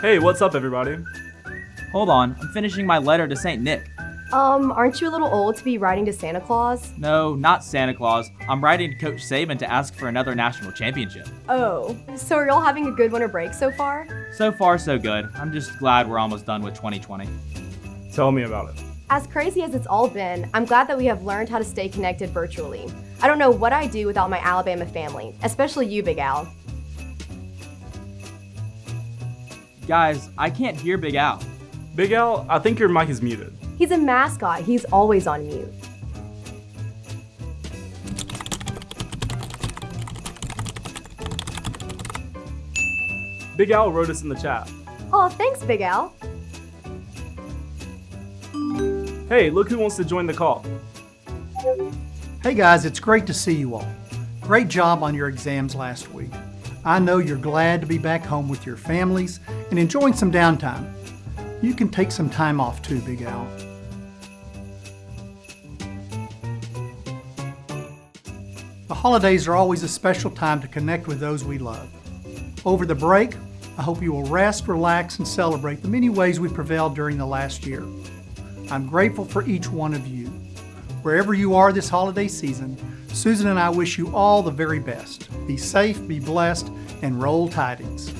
Hey, what's up, everybody? Hold on, I'm finishing my letter to St. Nick. Um, aren't you a little old to be writing to Santa Claus? No, not Santa Claus. I'm writing to Coach Saban to ask for another national championship. Oh, so are y'all having a good winter break so far? So far, so good. I'm just glad we're almost done with 2020. Tell me about it. As crazy as it's all been, I'm glad that we have learned how to stay connected virtually. I don't know what I'd do without my Alabama family, especially you, Big Al. Guys, I can't hear Big Al. Big Al, I think your mic is muted. He's a mascot, he's always on mute. Big Al wrote us in the chat. Oh, thanks, Big Al. Hey, look who wants to join the call. Hey guys, it's great to see you all. Great job on your exams last week. I know you're glad to be back home with your families and enjoying some downtime. You can take some time off too, Big Al. The holidays are always a special time to connect with those we love. Over the break, I hope you will rest, relax, and celebrate the many ways we prevailed during the last year. I'm grateful for each one of you. Wherever you are this holiday season, Susan and I wish you all the very best. Be safe, be blessed, and roll tidings.